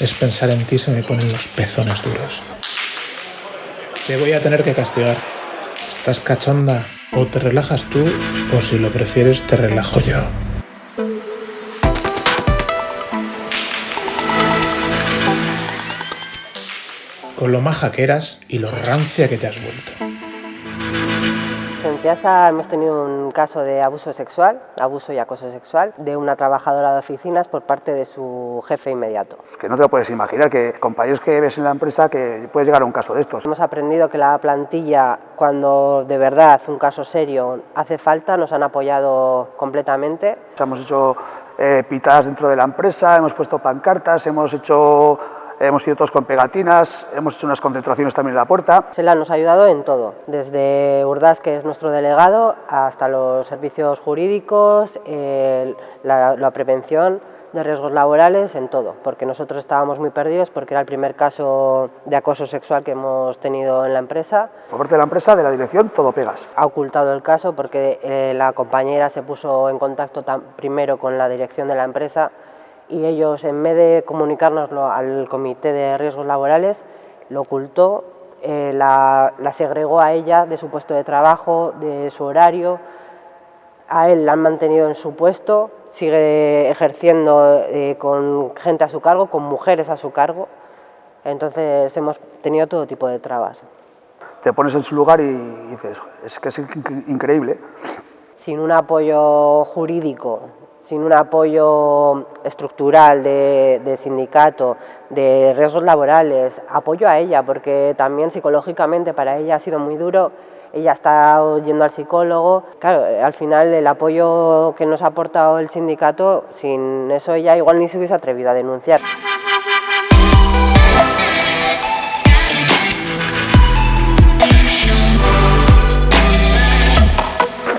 es pensar en ti se me ponen los pezones duros. Te voy a tener que castigar. ¿Estás cachonda? O te relajas tú, o si lo prefieres, te relajo yo. Con lo maja que eras y lo rancia que te has vuelto. En Piazza hemos tenido un caso de abuso sexual, abuso y acoso sexual, de una trabajadora de oficinas por parte de su jefe inmediato. Que no te lo puedes imaginar, que compañeros que ves en la empresa que puedes llegar a un caso de estos. Hemos aprendido que la plantilla, cuando de verdad un caso serio hace falta, nos han apoyado completamente. Hemos hecho eh, pitadas dentro de la empresa, hemos puesto pancartas, hemos hecho hemos ido todos con pegatinas, hemos hecho unas concentraciones también en la puerta. SELA nos ha ayudado en todo, desde Urdaz, que es nuestro delegado, hasta los servicios jurídicos, la, prevención de riesgos laborales, en todo, porque nosotros estábamos muy perdidos porque era el primer caso de acoso sexual que hemos tenido en la empresa. Por parte de la empresa, de la dirección, todo pegas. Ha ocultado el caso porque eh, la compañera se puso en contacto primero con la dirección de la empresa y ellos, en vez de comunicárnoslo al Comité de Riesgos Laborales, lo ocultó, eh, la, segregó a ella de su puesto de trabajo, de su horario, a él la han mantenido en su puesto, sigue ejerciendo eh, con gente a su cargo, con mujeres a su cargo, entonces hemos tenido todo tipo de trabas. Te pones en su lugar y dices, es que es increíble. Sin un apoyo jurídico sin un apoyo estructural de, sindicato, de riesgos laborales, apoyo a ella, porque también psicológicamente para ella ha sido muy duro, ella está yendo al psicólogo, claro, al final el apoyo que nos ha aportado el sindicato, sin eso ella igual ni se hubiese atrevido a denunciar.